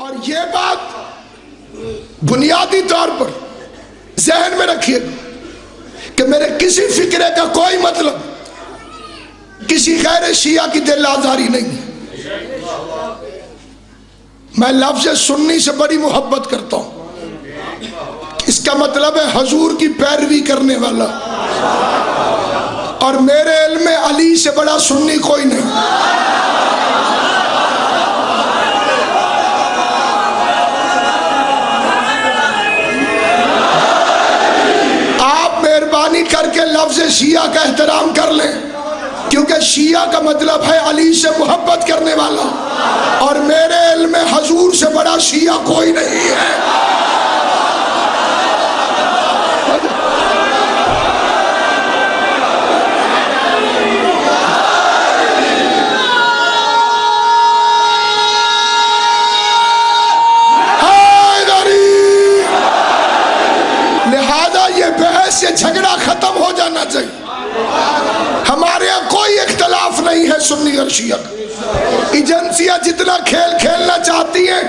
اور یہ بات بنیادی طور پر ذہن میں رکھیے گا کہ میرے کسی فکرے کا کوئی مطلب کسی غیر شیعہ کی دل آزاری نہیں ہے۔ میں لفظ سننی سے بڑی محبت کرتا ہوں۔ اس کا مطلب ہے حضور کی پیروی کرنے والا۔ اور میرے علم علی سے بڑا سنی کوئی نہیں۔ مطلب لفظ شیعہ کا احترام کر لیں، کیونکہ شیعہ کا مطلب ہے علی سے محبت کرنے والا۔ اور میرے علم میں حضور سے بڑا شیعہ کوئی نہیں ہے۔ بحث یہ جھگڑا ختم ہو جانا چاہیے۔ ہمارے یہاں کوئی اختلاف نہیں ہے سنی اور شیعہ ایجنسیاں جتنا کھیل کھیلنا چاہتی ہیں،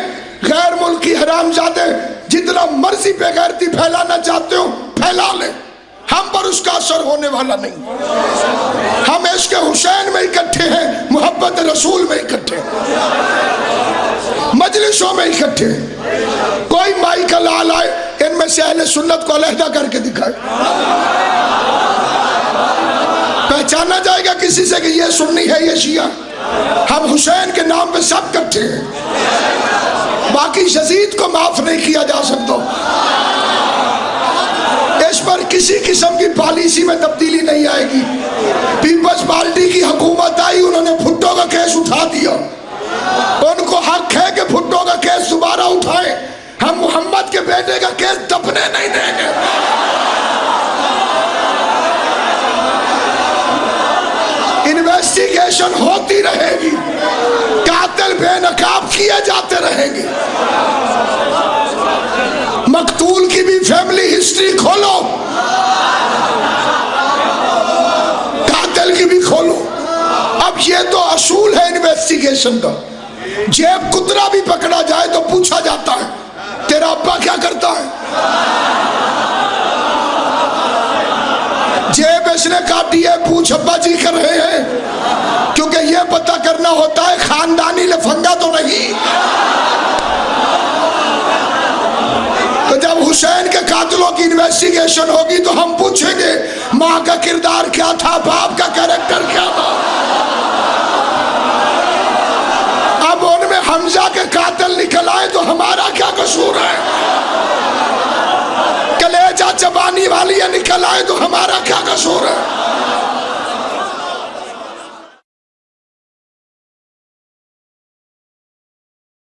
غیر ملکی حرام زادے، جتنا مرضی بے غیرتی پھیلانا چاہتے ہو، پھیلا لیں۔ ہم پر اس کا اثر ہونے والا نہیں۔ ہم عشق حسین میں اکٹھے ہیں، محبت رسول میں اکٹھے ہیں۔ مجلسوں میں اکٹھے ہیں۔ کوئی مائی کا لال آئے ان میں سے اہل سنت کو علیحدہ کر کے دکھائے پہچانا جائے گا کسی سے کہ یہ سنی ہے، یہ شیعہ۔ ہم حسین کے نام پہ سب کٹھے ہیں۔ باقی یزید کو معاف نہیں کیا جا سکتا۔ اس پر کسی قسم کی پالیسی میں کے بیٹے کا کیس دبنے نہیں دیں گے۔ انویسٹیگیشن ہوتی رہے گی۔ قاتل بے نقاب کیے جاتے رہیں گے۔ مقتول کی بھی فیملی ہسٹری کھولو۔ قاتل کی بھی کھولو۔ اب یہ تو اصول ہے انویسٹیگیشن کا۔ جیب کترا بھی پکڑا جائے تو پوچھا جاتا ہے۔ ابا کرتا ہے۔ جیب اس نے کاٹی ہے، پوچھ ابا جی کر رہے ہیں۔ کیونکہ یہ پتہ کرنا ہوتا ہے، خاندانی لفنگا تو نہیں۔ تو جب حسین کے قاتلوں کی انویسٹیگیشن ہوگی تو ہم پوچھیں گے، ماں کا کردار کیا تھا، باپ کا کریکٹر کیا تھا؟ اب ان میں حمزہ کے قاتل نکل آئے تو ہمارا کیا قصور ہے؟ پانی والی نکل آئے تو ہمارا کیا قصور ہے؟